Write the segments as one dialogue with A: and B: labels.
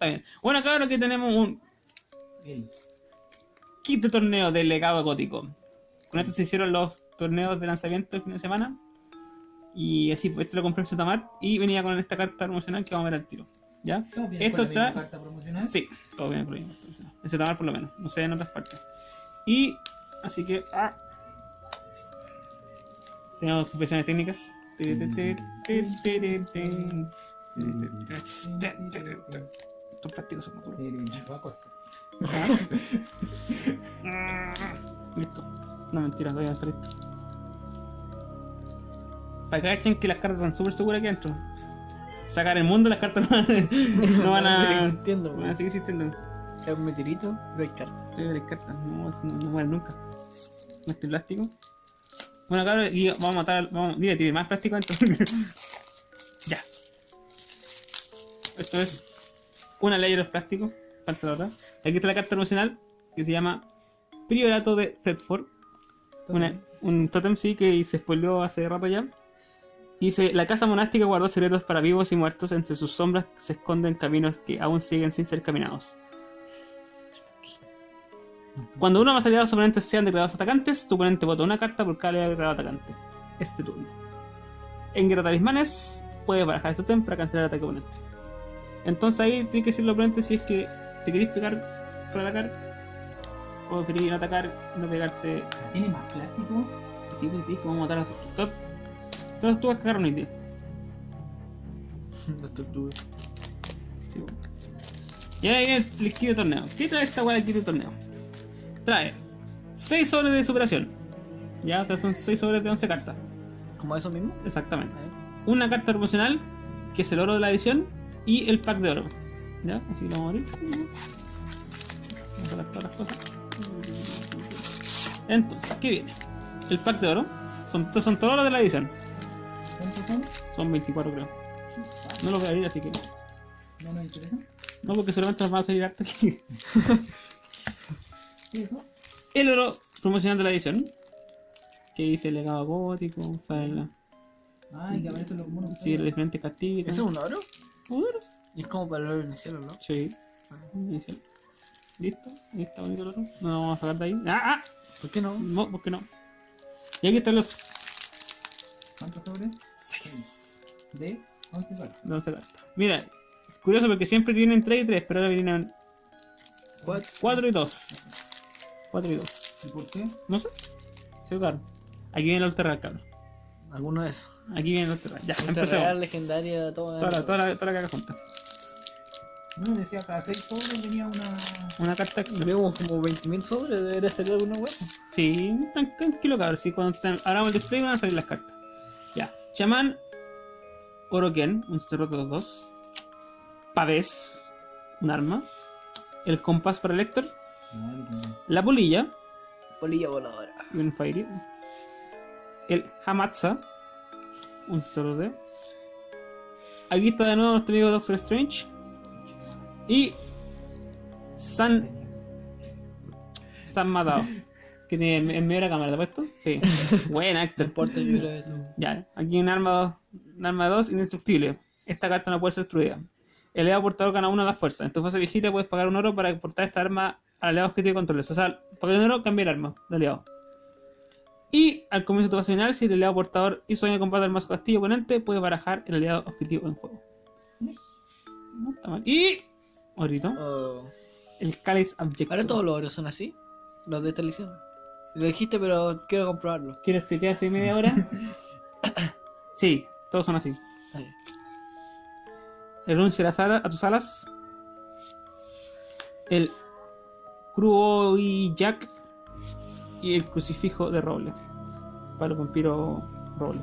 A: Está bien. Bueno, cabrón, aquí tenemos un de torneo del legado gótico. Con esto se hicieron los torneos de lanzamiento el fin de semana. Y así, pues este lo compré en Zetamar y venía con esta carta promocional que vamos a ver al tiro. ¿Ya?
B: ¿Todo viene
A: Esto
B: la
A: está.
B: carta promocional?
A: Sí, todo ahí. En por lo menos, no sé en otras partes. Y así que. Ah, tenemos confesiones técnicas. Estos plásticos son más duros. Listo. No, mentira, todavía no está listo. Para que cachen que las cartas están súper seguras aquí adentro. Sacar el mundo, las cartas no van a, no van a,
C: existiendo,
A: van a seguir existiendo.
C: Es un meteorito, pero hay cartas.
A: Sí, las cartas, no, no, no mueren nunca. Este plástico. Bueno, cabrón, y vamos a matar. Vamos, dile, tiene más plástico adentro. ya. Esto es una ley de los plásticos. Falta la otra. Aquí está la carta promocional que se llama Priorato de Thetford. Una- un totem sí que se spoileó hace rato ya. Dice, la casa monástica guardó secretos para vivos y muertos, entre sus sombras se esconden caminos que aún siguen sin ser caminados. Cuando uno más aliados oponentes sean declarados atacantes, tu oponente vota una carta por cada declarado atacante. Este turno. En guerra talismanes, puedes barajar este totem para cancelar el ataque oponente. Entonces ahí tiene que decir el oponente si es que te querés pegar para atacar, o preferís no atacar y no pegarte
B: ¿Tiene más plástico?
A: Sí, pues te dije que vamos a matar a todos. Todas las tuas cagaron hoy día.
C: Los tortugas.
A: Sí, bueno. Y ahora viene el kit de torneo. ¿Qué trae esta weá del kit de torneo? Trae 6 sobres de superación. Ya, o sea, son 6 sobres de 11 cartas.
C: ¿Como eso mismo?
A: Exactamente. Una carta promocional, que es el oro de la edición, y el pack de oro. ¿Ya? Así que lo vamos a abrir. Vamos a todas las cosas. Entonces, ¿qué viene? El pack de oro. Son, son todos los de la edición.
B: ¿Cuántos son?
A: Son 24 creo. No lo voy a abrir, así que no.
B: ¿No nos interesa?
A: No, porque solamente nos van a salir harto aquí.
B: ¿Qué es eso?
A: El oro promocional de la edición. Que dice legado gótico, sale la.
B: Ay, que aparecen los monos.
A: Sí, los diferentes castillos.
C: ¿Ese es un oro? Y es como para el oro inicial, ¿no?
A: Sí. Inicial. ¿Listo? Ahí está bonito el oro. No lo vamos a sacar de ahí. ¡Ah! ah!
C: ¿Por qué no?
A: No, ¿por qué no? Y aquí están los
B: ¿Cuántos sobres?
A: 6
B: De 11 cartas.
A: de 11 cartas. Mira, curioso porque siempre vienen 3 y 3, pero ahora vienen
C: Cuatro.
A: 4 y 2. 4 y 2.
B: ¿Y por qué?
A: No sé. Se claro. Aquí viene el Ultra cabrón.
C: Alguno de esos.
A: Aquí viene el Ultra Ya,
C: Ultra
A: empecemos.
C: real, legendaria, todo.
A: Toda la, toda la, toda la caja junta.
B: No, decía cada 6 sobres venía una.
A: Una carta extra.
C: Vemos como 20.000 sobres, debería salir alguna web.
A: Sí, tran- tranquilo cabrón. Sí, cuando te- abramos el display van a salir las cartas. Ya. Chamán Oroken, un cerroto 2. Pavés, un arma. El compás para el
B: que-
A: La polilla
C: Polilla voladora.
A: y un Fairy. El Hamatsa, un solo de. Aquí está de nuevo nuestro amigo Doctor Strange. Y. San. San Madao. Que tiene en medio de la cámara, ¿te has puesto? Sí.
C: Creo que
A: Ya, aquí un arma, un arma 2 indestructible. Esta carta no puede ser destruida. El aliado portador gana uno a la fuerza. En tu fase viejita puedes pagar un oro para portar esta arma al aliado objetivo de controles. O sea, pagar un oro, cambiar arma de aliado. Y al comienzo de tu fase final, si el aliado portador hizo daño de combate al más castillo oponente, puedes barajar el aliado objetivo en juego. No está mal. Y. Ahorita,
C: Oh.
A: el Cáliz Objective.
C: Ahora todos los oros son así. Los de esta edición. Lo dijiste, pero quiero comprobarlo.
A: ¿Quieres explicar hace media hora? sí, todos son así.
C: Ahí.
A: el renuncio a, las alas- a tus alas, el cruo y Jack y el crucifijo de roble. Para los vampiros roble.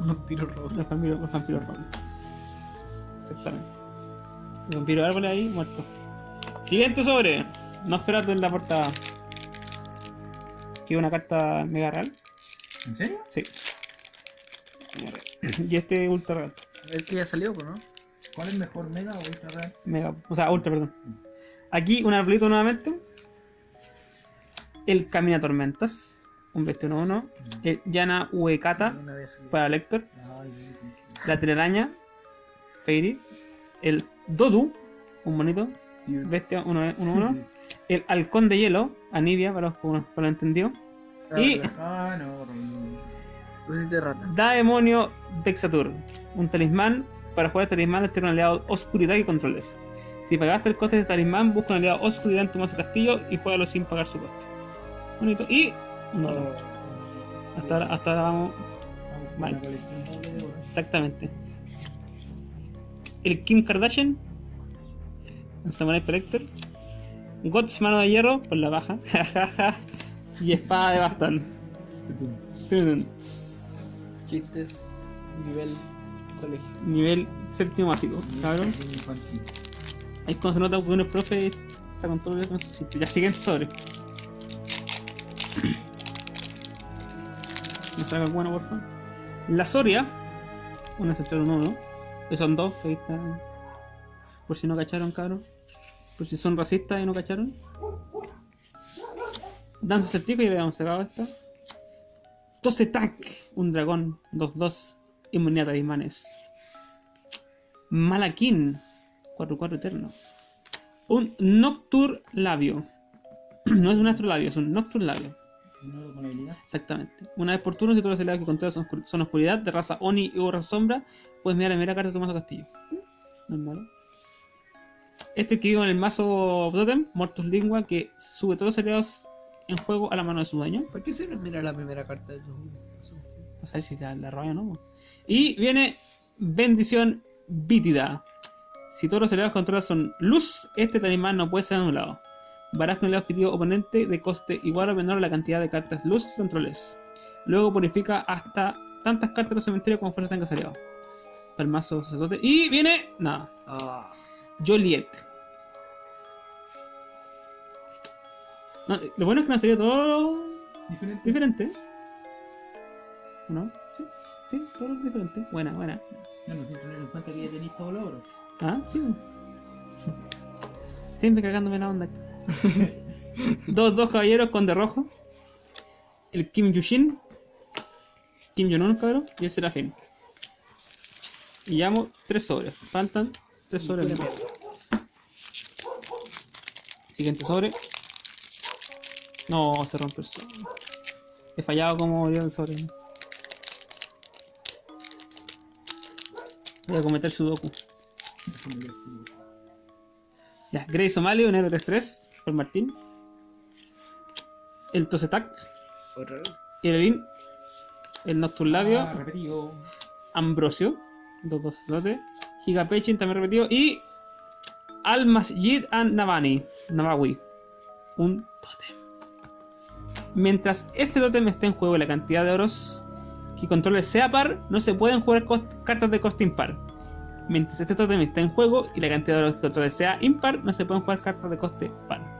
C: Vampiro rojo.
A: Los vampiros, los vampiros roble. Exactamente. El vampiro árbol ahí muerto. Siguiente sobre. Nosferatu en la portada. Que es una carta mega real.
B: ¿En serio?
A: Sí. Y este ultra real.
C: El que ya salió, ¿no?
B: ¿Cuál es mejor, Mega o Ultra Real?
A: Mega, o sea, ultra, perdón. Aquí un arbolito nuevamente. El Camina Tormentas. Un 21-1. El Yana Uekata para Lector. La telaraña. Fairy. El Dodu, un bonito, bestia 1-1. El halcón de hielo, Anivia, para los, para los entendidos. Y
B: Ah, no,
A: Vexatur, un talismán. Para jugar este talismán, este un aliado oscuridad y controles. Si pagaste el coste de este talismán, busca un aliado oscuridad en tu mazo castillo y juégalo sin pagar su coste. Bonito. Y. No, hasta, ahora, hasta ahora vamos.
B: Oro.
A: Exactamente. El Kim Kardashian. El Samurai Collector. Gods Mano de Hierro por la baja. y Espada de Bastón.
C: Chistes. Nivel colegio.
A: Nivel séptimo básico, cabrón. Ahí cuando se nota que uno es profe está con todo eso. Ya siguiente sobre. Me saca alguna, por favor. La Soria. Una sector 1 1. Que son dos, ahí está. Por si no cacharon, cabrón. Por si son racistas y no cacharon. Danza Certico, ya habíamos sacado esta. Tosetak, un dragón. 2-2. Inmunidad a imanes. Malakin. 4-4 eterno. Un Noctur Labio. No es un astrolabio, es un Noctur Labio. Exactamente. Una vez por turno, si todos los aliados que controlas son, oscur- son oscuridad, de raza Oni o raza sombra, puedes mirar la primera carta de tu mazo castillo. No es malo. Este que vive en el mazo Totem, Mortus Lingua, que sube todos los aliados en juego a la mano de su dueño.
C: ¿Por qué siempre mira la primera carta de tu
A: No sé si la, la roba o no. Y viene Bendición Vítida. Si todos los aliados controlas son luz, este talismán no puede ser anulado. Baraja aliado objetivo oponente de coste igual o menor a la cantidad de cartas luz que controles. Luego purifica hasta tantas cartas del cementerio como fuerza tengas aliado. Para el mazo sacerdote. Y viene. Nada.
C: Ah,
A: Joliet. No, lo bueno es que no ha salido todo
B: Diferente.
A: diferente. ¿O ¿No? Sí, sí, todo diferente. Buena, buena.
B: No, no, sin tener en cuenta que ya tenéis todos los oros.
A: Ah, sí. Siempre cagándome la onda. dos, dos caballeros con de rojo. El Kim Yushin. Kim Jong-un, cabrón. Y el Serafín. Y llamo tres sobres. Faltan tres sobres. Siguiente sobre. No, se rompe el sobre. He fallado como dio el sobre. Voy a cometer sudoku. Ya, Grey Somali, un héroe 3-3 por Martín. El
C: vez.
A: Irelin, el Nocturlabio,
B: Ah, repetido.
A: Ambrosio, 2-2 sacerdote, Gigapechin también repetido, y Al Masjid and Navani, Navawi, un totem. Mientras este totem esté en juego y la cantidad de oros que controle sea par, no se pueden jugar cartas de coste impar. Mientras este totem esté en juego y la cantidad de oros que controle sea impar, no se pueden jugar cartas de coste par.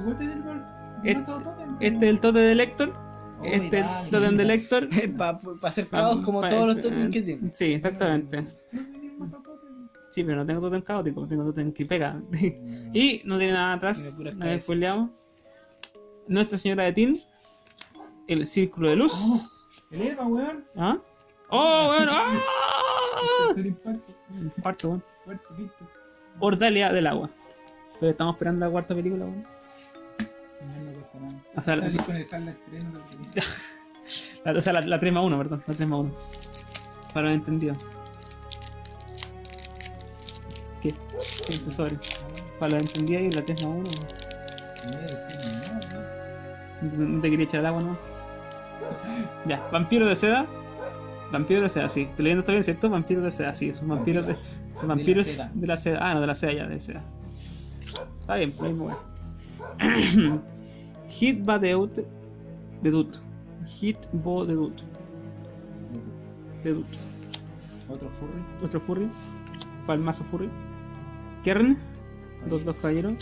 B: Igual el.
A: Este-
B: Mazo totem,
A: Este es el totem de Lector,
B: Oh,
A: este es
B: dale,
A: el totem de. Lector.
C: Para hacer caos como
A: Pa-
C: todos los
A: pa-
C: totems que tiene.
A: Sí, exactamente. Sí, pero no tengo totem caótico, tengo totem que pega. y no tiene nada atrás, nada
C: cabezas.
A: spoileamos. Nuestra Señora de Tin, el Círculo de Luz.
B: Oh, el Eva, weón.
A: ¿Ah? ¡Oh, bueno! ¡Ah!
B: Impacto.
A: Weón. Ordalia del agua. Pero estamos esperando la cuarta película, weón. O sea, la,
B: con el estreno.
A: la- o sea, la, la 3 más 1, perdón. La 3 más 1. Para lo entendido. ¿Qué? ¿Qué tesoro? Para lo entendido y la 3 más 1.
B: Mira, decime, no,
A: te quería echar el agua, ¿no? Ya, vampiro de seda. Vampiro de seda, sí. Estoy leyendo está bien, ¿cierto? Vampiro de seda, sí. Son vampiros de. Son
B: la
A: vampiros
B: seda.
A: de la seda. Ah, no, de la seda ya, de seda. Está bien, por ahí me voy. Hit ba de ut. De dut. Hit bo de dut. De dut.
B: Otro furry.
A: Otro furry. Para el mazo furry. Kern. Dos, dos caballeros.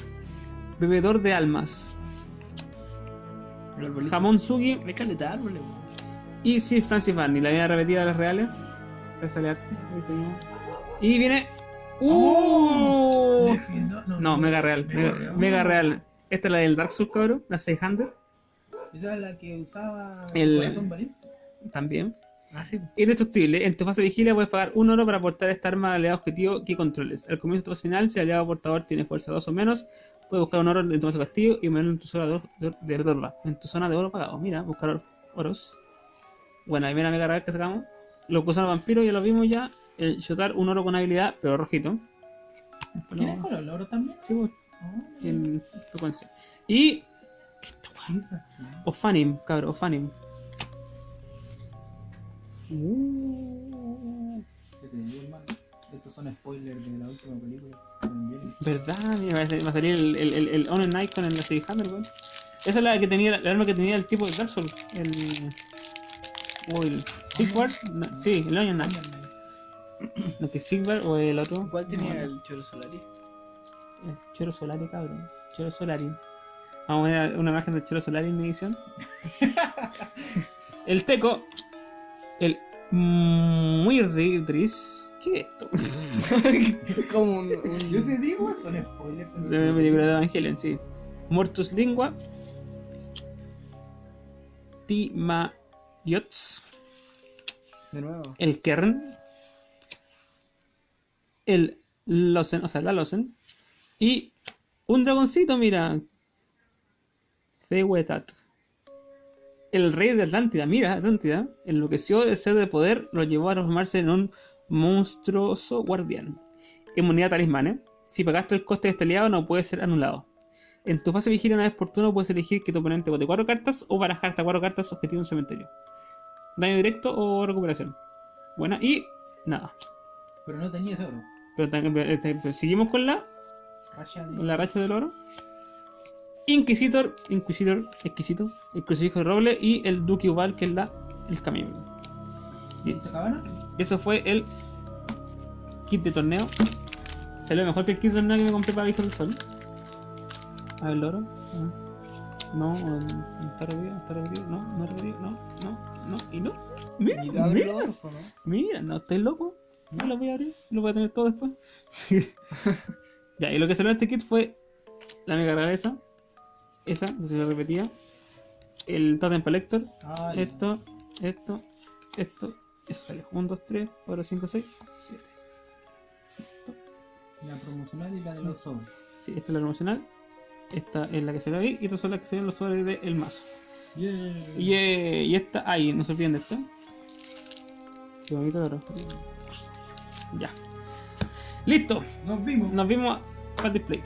A: Bebedor de almas. Jamón Sugi.
C: Me caleta árboles.
A: Y Sir Francis Barney, la vida repetida de las reales. Y viene. ¡Uh!
B: Legenda-
A: No, Mega Real. Mega, Mega Real. Esta es la del Dark Souls, cabrón. La 600
B: Esa es la que usaba
A: El-
B: Corazón Valiente.
A: también.
C: Ah, sí.
A: Indestructible. En tu fase de vigilia puedes pagar un oro para aportar esta arma al aliado objetivo que controles. Al comienzo de tu fase final, si el aliado portador tiene fuerza 2 o menos, puedes buscar un oro en tu mazo castillo y ponerlo en tu zona de oro, de, de- de oro- en tu zona de oro pagado. Mira, buscar or- oros. Bueno, ahí viene la mega rara que sacamos. Los gusanos vampiros ya lo vimos ya. El shotar un oro con habilidad, pero rojito.
B: ¿Tienes
A: lo-
B: color el oro también?
A: Sí, pues,
B: Oh,
A: en frecuencia. Y
B: esa.
A: Ofanim, cabrón, Ofanim. Uh,
B: ¿Qué te digo, hermano? Estos son spoilers de la última película.
A: ¿Verdad? Mira, va a salir- el, el, el, el Honor Knight con el Six Hammer, weón. Esa es la que tenía, la arma que tenía el tipo de Dark Souls. El. O el Sigvard. No, sí, el Onion Knight. No, que Sigvard o el otro.
C: ¿Cuál tenía el Choro Solari?
A: Choro Solari, cabrón. Choro Solari. Vamos a ver una imagen del Choro Solari en mi edición. el Teco. El Muirdris. ¿Qué es esto?
C: Como un. un-
B: Yo te digo, son spoilers.
A: De la película de Evangelion, sí. Mortus Lingua. Timayots.
C: De nuevo.
A: El Kern. El Losen, o sea, la Losen. Y un dragoncito, mira. Zewetat. El rey de Atlántida, mira, Atlántida, enloqueció de sed de poder, lo llevó a transformarse en un monstruoso guardián. Inmunidad talismanes. Si pagaste el coste de este aliado, no puede ser anulado. En tu fase de vigilia una vez por turno puedes elegir que tu oponente bote 4 cartas o barajar hasta 4 cartas objetivo en cementerio. Daño directo o recuperación. Buena. Y nada.
B: Pero no tenía ese oro.
A: Pero este, pues, seguimos con la. La racha del oro. Inquisitor, Inquisitor, exquisito, el crucifijo de roble y el Duque Ubal, que es la, el camino.
B: ¿Y esa cabana?
A: Eso fue el kit de torneo. Salió mejor que el kit de torneo que me compré para Visto del Sol. A ver, el oro. No, no, no está repetido, está repetido, no, no repetido, no, no, no, y no. Mira, mira,
C: ¿no?
A: mira, no estoy loco. No lo voy a abrir, lo voy a tener todo después. ya, y lo que salió en este kit fue la mega rara esa, esa, que se repetía, el Totem Collector,
B: ya.
A: esto, esto, esto, eso salió. 1, 2, 3, 4, 5, 6, 7.
B: La promocional y la de los sobres.
A: Sí, esta es la promocional. Esta es la que ve ahí. Y estas son las que ven los sobres del mazo.
B: Yeah.
A: Y, eh, y esta, ahí, no se olviden de esta. Qué bonito de oro. Ya. Listo.
B: Nos vimos.
A: Nos vimos para el display.